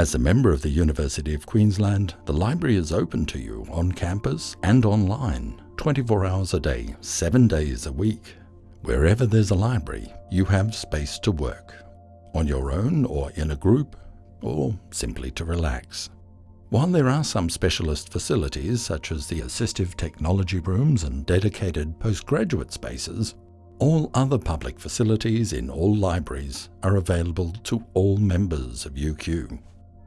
As a member of the University of Queensland, the library is open to you on campus and online, 24 hours a day, 7 days a week. Wherever there's a library, you have space to work, on your own or in a group, or simply to relax. While there are some specialist facilities such as the assistive technology rooms and dedicated postgraduate spaces, all other public facilities in all libraries are available to all members of UQ.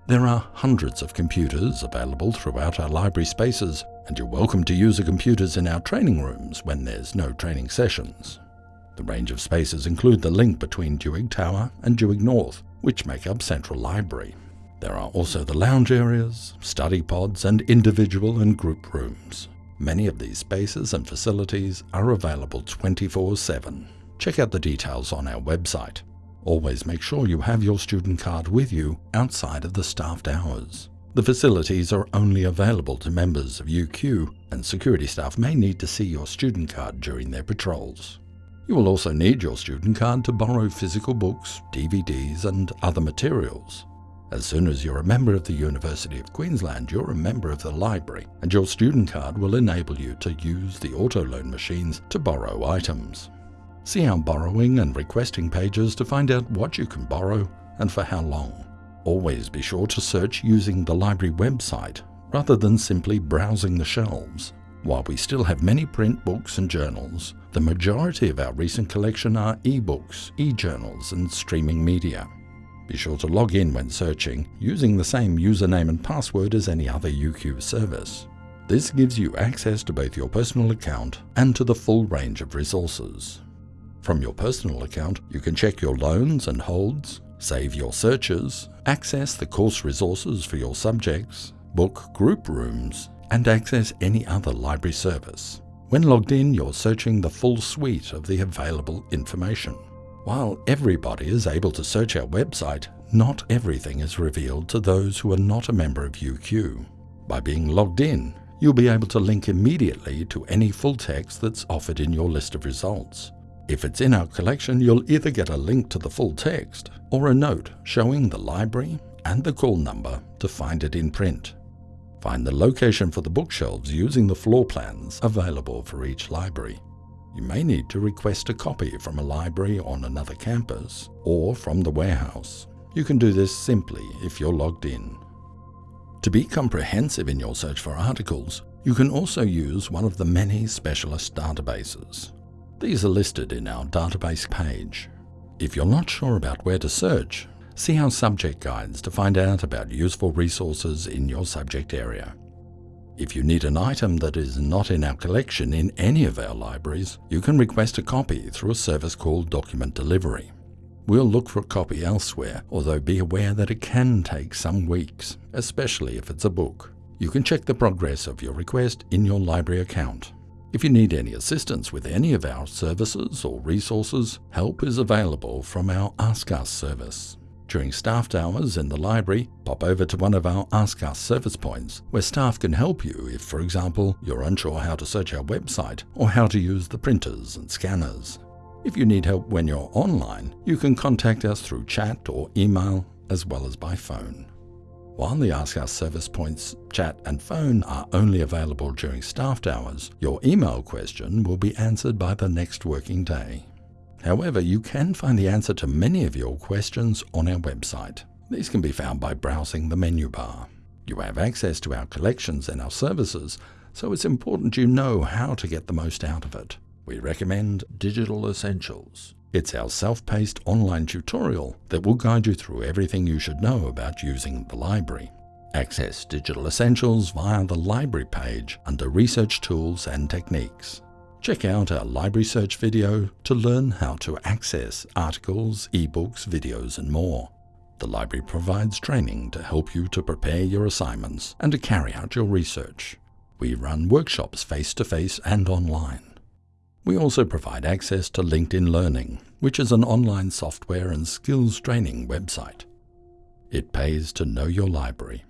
There are hundreds of computers available throughout our library spaces, and you're welcome to use the computers in our training rooms when there's no training sessions. The range of spaces include the link between Duhig Tower and Duhig North, which make up Central Library. There are also the lounge areas, study pods, and individual and group rooms. Many of these spaces and facilities are available 24 7. Check out the details on our website. Always make sure you have your student card with you outside of the staffed hours. The facilities are only available to members of UQ, and security staff may need to see your student card during their patrols. You will also need your student card to borrow physical books, DVDs, and other materials. As soon as you're a member of the University of Queensland, you're a member of the library, and your student card will enable you to use the auto loan machines to borrow items. See our borrowing and requesting pages to find out what you can borrow and for how long. Always be sure to search using the library website rather than simply browsing the shelves. While we still have many print books and journals, the majority of our recent collection are e-books, e-journals and streaming media. Be sure to log in when searching using the same username and password as any other UQ service. This gives you access to both your personal account and to the full range of resources. From your personal account, you can check your loans and holds, save your searches, access the course resources for your subjects, book group rooms, and access any other library service. When logged in, you're searching the full suite of the available information. While everybody is able to search our website, not everything is revealed to those who are not a member of UQ. By being logged in, you'll be able to link immediately to any full text that's offered in your list of results. If it's in our collection, you'll either get a link to the full text or a note showing the library and the call number to find it in print. Find the location for the bookshelves using the floor plans available for each library. You may need to request a copy from a library on another campus or from the warehouse. You can do this simply if you're logged in. To be comprehensive in your search for articles, you can also use one of the many specialist databases. These are listed in our database page. If you're not sure about where to search, see our subject guides to find out about useful resources in your subject area. If you need an item that is not in our collection in any of our libraries, you can request a copy through a service called Document Delivery. We'll look for a copy elsewhere, although be aware that it can take some weeks, especially if it's a book. You can check the progress of your request in your library account. If you need any assistance with any of our services or resources, help is available from our Ask Us service. During staffed hours in the library, pop over to one of our Ask Us service points, where staff can help you if, for example, you're unsure how to search our website or how to use the printers and scanners. If you need help when you're online, you can contact us through chat or email, as well as by phone. While the Ask Us service points, chat and phone are only available during staffed hours, your email question will be answered by the next working day. However, you can find the answer to many of your questions on our website. These can be found by browsing the menu bar. You have access to our collections and our services, so it's important you know how to get the most out of it. We recommend Digital Essentials. It's our self-paced online tutorial that will guide you through everything you should know about using the library. Access Digital Essentials via the library page under Research Tools and Techniques. Check out our library search video to learn how to access articles, ebooks, videos, and more. The library provides training to help you to prepare your assignments and to carry out your research. We run workshops face-to-face -face and online. We also provide access to LinkedIn Learning, which is an online software and skills training website. It pays to know your library.